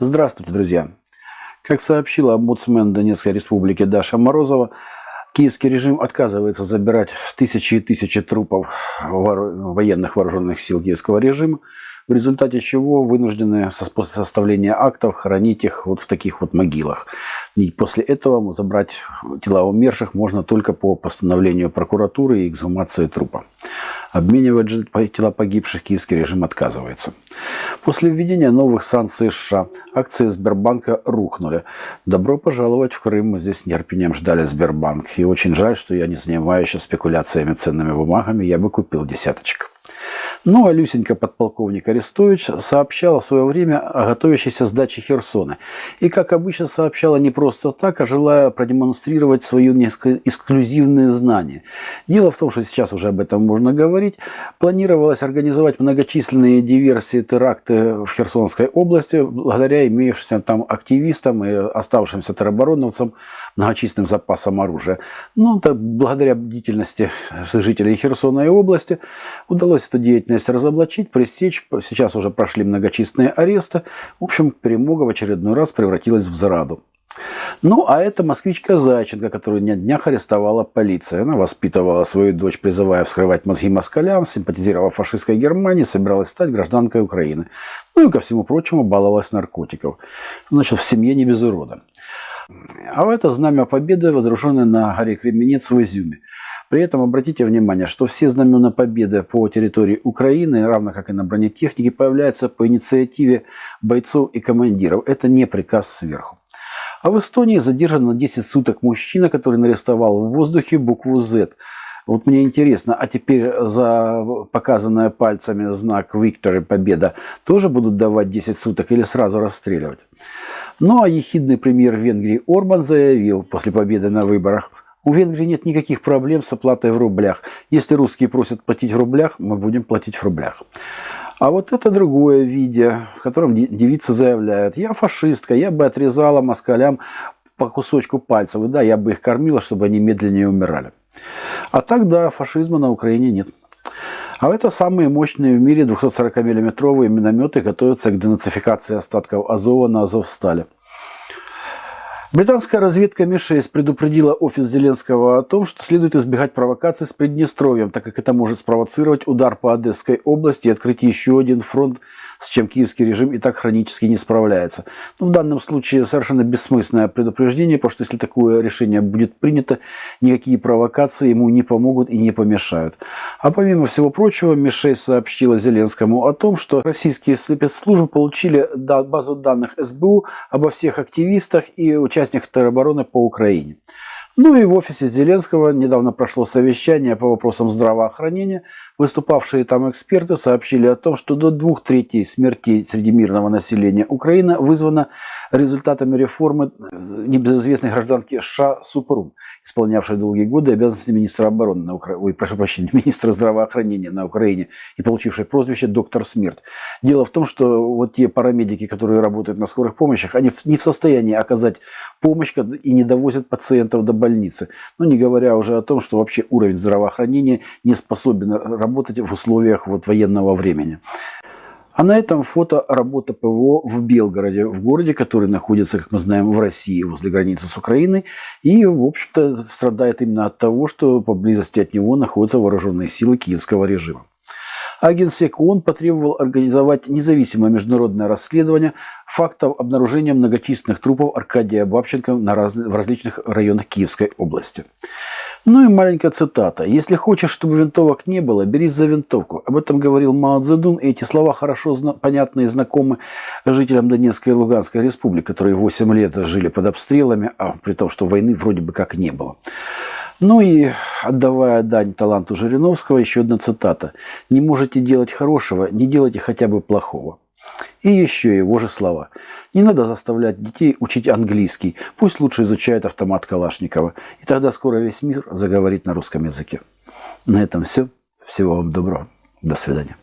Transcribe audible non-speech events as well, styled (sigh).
Здравствуйте, друзья! Как сообщила омбудсмен Донецкой республики Даша Морозова, киевский режим отказывается забирать тысячи и тысячи трупов военных вооруженных сил киевского режима, в результате чего вынуждены после составления актов хранить их вот в таких вот могилах. И после этого забрать тела умерших можно только по постановлению прокуратуры и эксгумации трупа. Обменивать же тела погибших киевский режим отказывается. После введения новых санкций США акции Сбербанка рухнули. Добро пожаловать в Крым. Мы здесь нетерпением ждали Сбербанк. И очень жаль, что я не занимаюсь спекуляциями ценными бумагами. Я бы купил десяточек. Ну, а Люсенька подполковник Арестович сообщала в свое время о готовящейся сдаче Херсона. И, как обычно, сообщала не просто так, а желая продемонстрировать несколько эксклюзивные знания. Дело в том, что сейчас уже об этом можно говорить. Планировалось организовать многочисленные диверсии, теракты в Херсонской области, благодаря имеющимся там активистам и оставшимся теробороновцам многочисленным запасам оружия. Ну, так, благодаря бдительности жителей Херсона и области удалось эту деятельность разоблачить, пресечь. Сейчас уже прошли многочисленные аресты. В общем, перемога в очередной раз превратилась в зараду. Ну, а это москвичка Зайченко, которую на днях арестовала полиция. Она воспитывала свою дочь, призывая вскрывать мозги москалям, симпатизировала фашистской Германии, собиралась стать гражданкой Украины. Ну и, ко всему прочему, баловалась наркотиков. Значит, в семье не без урода. А это знамя победы, водруженное на горе Кременец в Изюме. При этом обратите внимание, что все знамена победы по территории Украины, равно как и на бронетехнике, появляются по инициативе бойцов и командиров. Это не приказ сверху. А в Эстонии задержан на 10 суток мужчина, который нарисовал в воздухе букву Z. Вот мне интересно, а теперь за показанное пальцами знак «Виктор» «Победа» тоже будут давать 10 суток или сразу расстреливать? Ну а ехидный премьер Венгрии Орбан заявил после победы на выборах – у Венгрии нет никаких проблем с оплатой в рублях. Если русские просят платить в рублях, мы будем платить в рублях. А вот это другое видео, в котором девицы заявляют, я фашистка, я бы отрезала москалям по кусочку пальцев, и да, я бы их кормила, чтобы они медленнее умирали. А тогда фашизма на Украине нет. А это самые мощные в мире 240 миллиметровые минометы готовятся к денацификации остатков Азова на Азовстале. Британская разведка МИ-6 предупредила офис Зеленского о том, что следует избегать провокаций с Приднестровьем, так как это может спровоцировать удар по Одесской области и открыть еще один фронт с чем киевский режим и так хронически не справляется. Но в данном случае совершенно бессмысленное предупреждение, потому что если такое решение будет принято, никакие провокации ему не помогут и не помешают. А помимо всего прочего, МИ-6 сообщила Зеленскому о том, что российские спецслужбы получили базу данных СБУ обо всех активистах и участниках теробороны по Украине. Ну и в офисе Зеленского недавно прошло совещание по вопросам здравоохранения. Выступавшие там эксперты сообщили о том, что до двух третей смертей среди мирного населения Украины вызвано результатами реформы э, небезызвестной гражданки Ша Супрун, исполнявшей долгие годы обязанности министра обороны на Украине, ой, прошу прощения, (laughs) министра здравоохранения на Украине и получившей прозвище «Доктор Смерть». Дело в том, что вот те парамедики, которые работают на скорых помощях, они не в состоянии оказать помощь и не довозят пациентов до больницы больницы. Ну, не говоря уже о том, что вообще уровень здравоохранения не способен работать в условиях вот военного времени. А на этом фото работа ПВО в Белгороде, в городе, который находится, как мы знаем, в России, возле границы с Украиной. И, в общем-то, страдает именно от того, что поблизости от него находятся вооруженные силы киевского режима. А ООН потребовал организовать независимое международное расследование фактов обнаружения многочисленных трупов Аркадия Бабченко на раз... в различных районах Киевской области. Ну и маленькая цитата. «Если хочешь, чтобы винтовок не было, берись за винтовку». Об этом говорил Мао Цзэдун, и эти слова хорошо зна... понятны и знакомы жителям Донецкой и Луганской республик, которые 8 лет жили под обстрелами, а при том, что войны вроде бы как не было. Ну и, отдавая дань таланту Жириновского, еще одна цитата. «Не можете делать хорошего, не делайте хотя бы плохого». И еще его же слова. Не надо заставлять детей учить английский. Пусть лучше изучают автомат Калашникова. И тогда скоро весь мир заговорит на русском языке. На этом все. Всего вам доброго. До свидания.